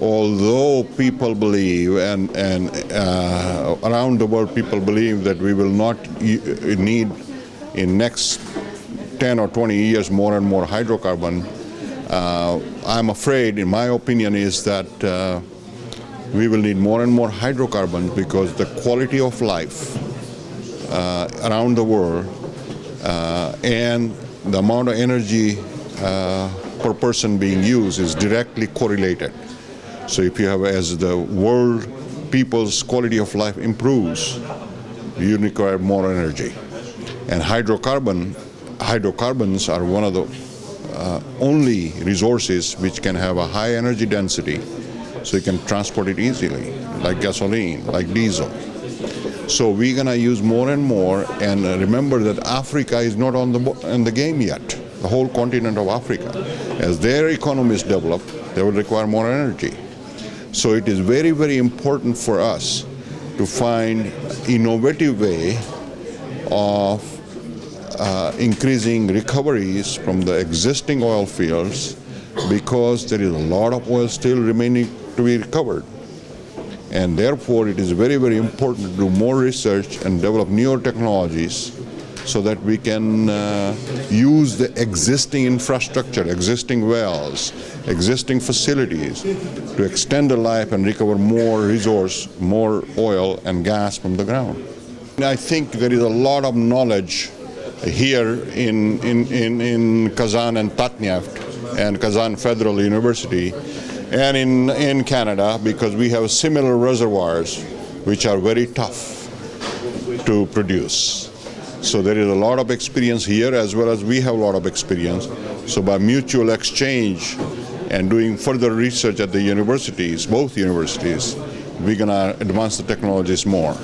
although people believe and, and uh, around the world people believe that we will not need in next 10 or 20 years more and more hydrocarbon, uh, I'm afraid, in my opinion, is that uh, we will need more and more hydrocarbons because the quality of life uh, around the world uh, and the amount of energy uh, per person being used is directly correlated. So if you have, as the world people's quality of life improves, you require more energy. And hydrocarbon, hydrocarbons are one of the uh, only resources which can have a high energy density so you can transport it easily, like gasoline, like diesel. So we're going to use more and more, and remember that Africa is not on the, in the game yet, the whole continent of Africa. As their economies develop, they will require more energy. So it is very, very important for us to find innovative way of uh, increasing recoveries from the existing oil fields because there is a lot of oil still remaining to be recovered. And therefore, it is very, very important to do more research and develop newer technologies so that we can uh, use the existing infrastructure, existing wells, existing facilities to extend the life and recover more resource, more oil and gas from the ground. I think there is a lot of knowledge here in, in, in, in Kazan and Tatneft and Kazan Federal University and in, in Canada because we have similar reservoirs which are very tough to produce. So there is a lot of experience here as well as we have a lot of experience. So by mutual exchange and doing further research at the universities, both universities, we're going to advance the technologies more.